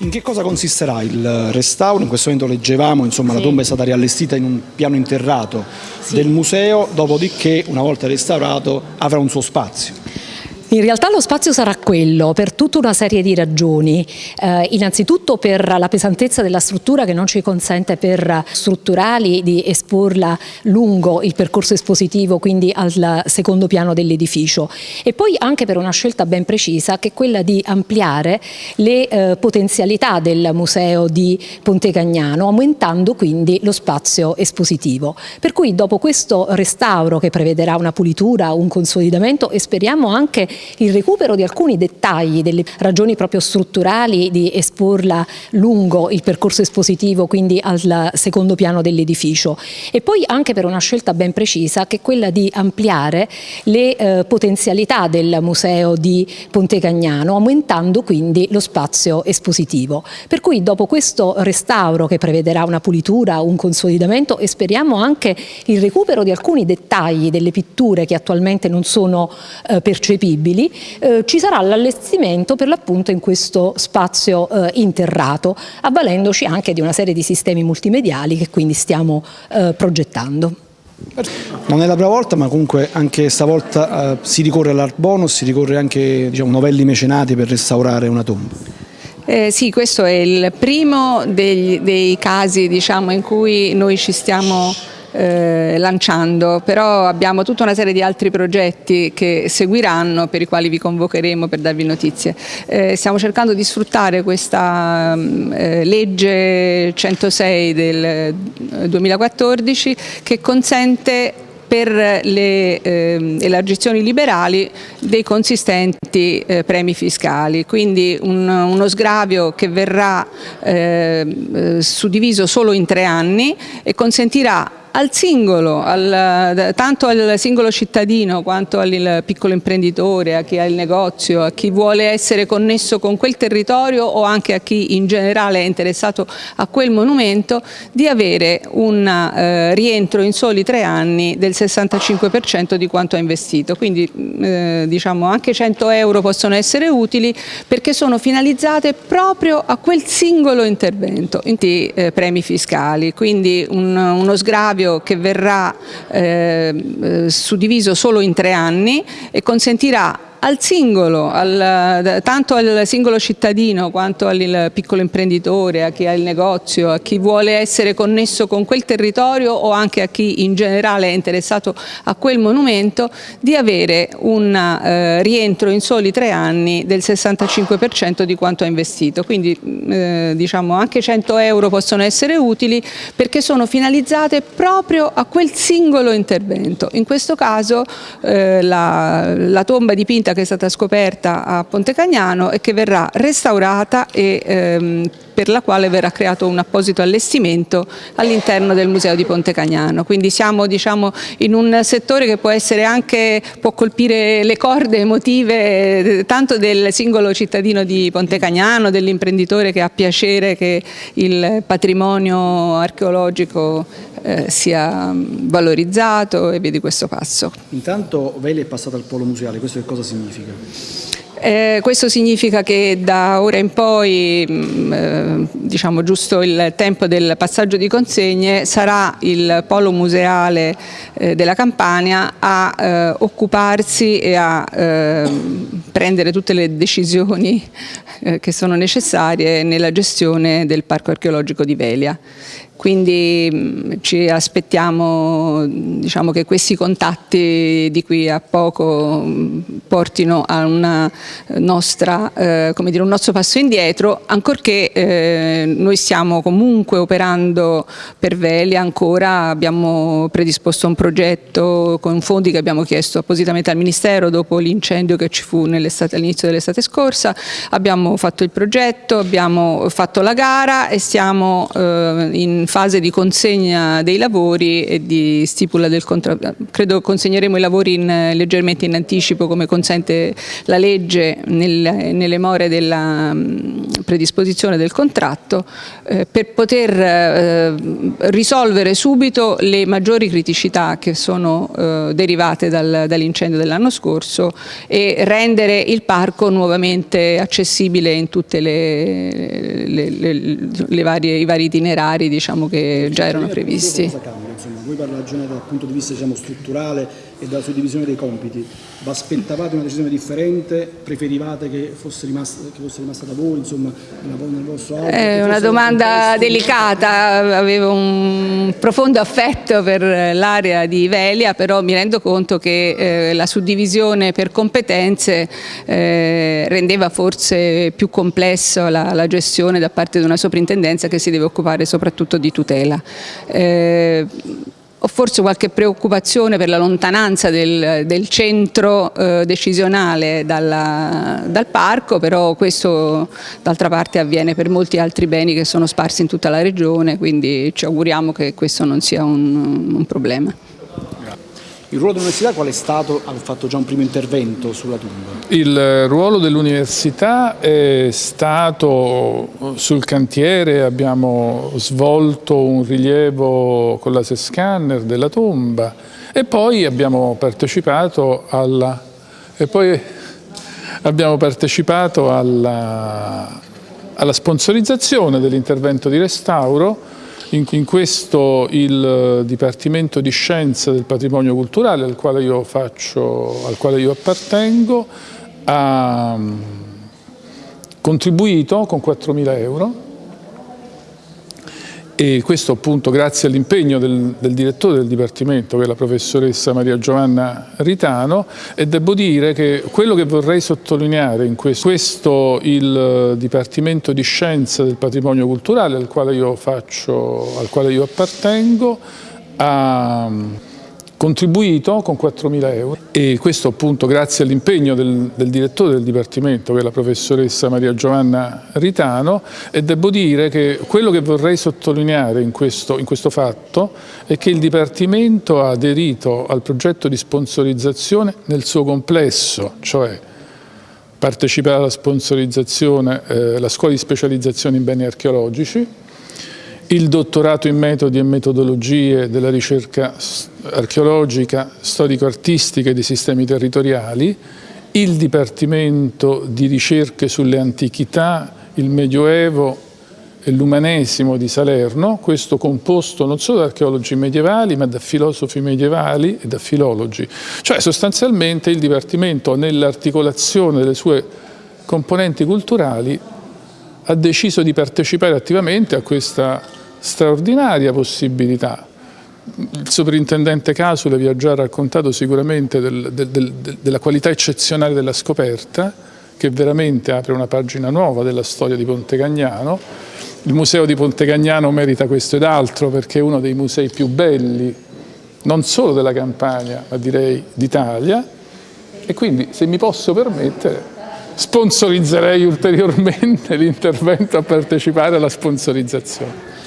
In che cosa consisterà il restauro? In questo momento leggevamo, insomma, Sì. la tomba è stata riallestita in un piano interrato del museo, dopodiché, una volta restaurato, avrà un suo spazio. In realtà lo spazio sarà quello per tutta una serie di ragioni, Eh, innanzitutto per la pesantezza della struttura che non ci consente per strutturali di esporla lungo il percorso espositivo, quindi al secondo piano dell'edificio e poi anche per una scelta ben precisa che è quella di ampliare le eh, potenzialità del museo di Ponte Cagnano, aumentando quindi lo spazio espositivo. Per cui dopo questo restauro che prevederà una pulitura, un consolidamento e speriamo anche il recupero di alcuni dettagli, delle ragioni proprio strutturali di esporla lungo il percorso espositivo, quindi al secondo piano dell'edificio e poi anche per una scelta ben precisa che è quella di ampliare le eh, potenzialità del museo di Ponte Cagnano, aumentando quindi lo spazio espositivo. Per cui dopo questo restauro che prevederà una pulitura, un consolidamento e speriamo anche il recupero di alcuni dettagli delle pitture che attualmente non sono eh, percepibili, eh, ci sarà l'allestimento per l'appunto in questo spazio eh, interrato, avvalendoci anche di una serie di sistemi multimediali che quindi stiamo eh, progettando. Non è la prima volta, ma comunque anche stavolta eh, si ricorre all'art bonus, si ricorre anche diciamo, novelli mecenati per restaurare una tomba. Eh, sì, questo è il primo degli- dei casi diciamo, in cui noi ci stiamo eh, lanciando, però abbiamo tutta una serie di altri progetti che seguiranno per i quali vi convocheremo per darvi notizie. Eh, stiamo cercando di sfruttare questa mm, eh, legge 106 del eh, 2014 che consente per le ehm, elargizioni liberali dei consistenti eh, premi fiscali, quindi un- uno sgravio che verrà ehm, eh, suddiviso solo in tre anni e consentirà al singolo, al- tanto al singolo cittadino quanto al piccolo imprenditore, a chi ha il negozio, a chi vuole essere connesso con quel territorio o anche a chi in generale è interessato a quel monumento, di avere un eh, rientro in soli tre anni del 65% di quanto ha investito. Quindi eh, diciamo anche 100 euro possono essere utili perché sono finalizzate proprio a quel singolo intervento, quindi eh, premi fiscali, quindi un- uno sgravio che verrà eh, eh, suddiviso solo in tre anni e consentirà al singolo, al- tanto al singolo cittadino quanto al piccolo imprenditore, a chi ha il negozio, a chi vuole essere connesso con quel territorio o anche a chi in generale è interessato a quel monumento, di avere un eh, rientro in soli tre anni del 65% di quanto ha investito. Quindi eh, diciamo anche 100 euro possono essere utili perché sono finalizzate proprio a quel singolo intervento. In questo caso eh, la, la tomba dipinta che è stata scoperta a Ponte Cagnano e che verrà restaurata e ehm, per la quale verrà creato un apposito allestimento all'interno del Museo di Ponte Cagnano. Quindi siamo diciamo, in un settore che può anche, può colpire le corde emotive eh, tanto del singolo cittadino di Ponte Cagnano, dell'imprenditore che ha piacere che il patrimonio archeologico eh, sia valorizzato e via di questo passo. Intanto Veli è passata al polo museale, questo che cosa significa? Eh, questo significa che da ora in poi, mh, eh, diciamo giusto il tempo del passaggio di consegne, sarà il polo museale eh, della Campania a eh, occuparsi e a eh, prendere tutte le decisioni eh, che sono necessarie nella gestione del parco archeologico di Velia. Quindi mh, ci aspettiamo diciamo, che questi contatti di qui a poco mh, portino a nostra, eh, dire, un nostro passo indietro, ancorché eh, noi stiamo comunque operando per Velia ancora, abbiamo predisposto un progetto con fondi che abbiamo chiesto appositamente al Ministero dopo l'incendio che ci fu all'inizio dell'estate scorsa, abbiamo fatto il progetto, abbiamo fatto la gara e stiamo eh, in fase di consegna dei lavori e di stipula del contratto. Credo consegneremo i lavori in, leggermente in anticipo come consente la legge nel, nelle more della mm, predisposizione del contratto eh, per poter eh, risolvere subito le maggiori criticità che sono eh, derivate dal, dall'incendio dell'anno scorso e rendere il parco nuovamente accessibile in tutte le, le, le, le varie, i vari itinerari diciamo, che già erano previsti. Voi la ragione dal punto di vista diciamo, strutturale e dalla suddivisione dei compiti, vi aspettavate una decisione differente? Preferivate che fosse rimasta, che fosse rimasta da voi, insomma, nel vostro auto? È una domanda delicata, avevo un profondo affetto per l'area di Velia, però mi rendo conto che eh, la suddivisione per competenze eh, rendeva forse più complesso la, la, gestione da parte di una soprintendenza che si deve occupare soprattutto di tutela. Eh, ho forse qualche preoccupazione per la lontananza del, del centro eh, decisionale dalla, dal parco, però questo d'altra parte avviene per molti altri beni che sono sparsi in tutta la regione, quindi ci auguriamo che questo non sia un, un problema. Il ruolo dell'università qual è stato? Ha fatto già un primo intervento sulla tomba. Il ruolo dell'università è stato sul cantiere, abbiamo svolto un rilievo con la scanner della tomba e poi abbiamo partecipato alla, abbiamo partecipato alla, alla sponsorizzazione dell'intervento di restauro in, in, questo il Dipartimento di Scienza del Patrimonio Culturale al quale io, faccio, al quale io appartengo ha mm, contribuito con 4.000 euro e questo appunto grazie all'impegno del, del, direttore del Dipartimento che è la professoressa Maria Giovanna Ritano e devo dire che quello che vorrei sottolineare in questo, questo il Dipartimento di Scienza del Patrimonio Culturale al quale io, faccio, al quale io appartengo ha contribuito con 4.000 euro. E questo appunto grazie all'impegno del, del, direttore del Dipartimento che è la professoressa Maria Giovanna Ritano e devo dire che quello che vorrei sottolineare in questo, in questo fatto è che il Dipartimento ha aderito al progetto di sponsorizzazione nel suo complesso, cioè partecipare alla sponsorizzazione, eh, la scuola di specializzazione in beni archeologici, il dottorato in metodi e metodologie della ricerca archeologica, storico-artistica e dei sistemi territoriali, il Dipartimento di ricerche sulle antichità, il Medioevo e l'Umanesimo di Salerno, questo composto non solo da archeologi medievali ma da filosofi medievali e da filologi. Cioè sostanzialmente il Dipartimento nell'articolazione delle sue componenti culturali ha deciso di partecipare attivamente a questa straordinaria possibilità. Il sovrintendente Casule vi ha già raccontato sicuramente del, del, del, della qualità eccezionale della scoperta, che veramente apre una pagina nuova della storia di Ponte Cagnano. Il museo di Ponte Cagnano merita questo ed altro perché è uno dei musei più belli, non solo della Campania, ma direi d'Italia. E quindi, se mi posso permettere, sponsorizzerei ulteriormente l'intervento a partecipare alla sponsorizzazione.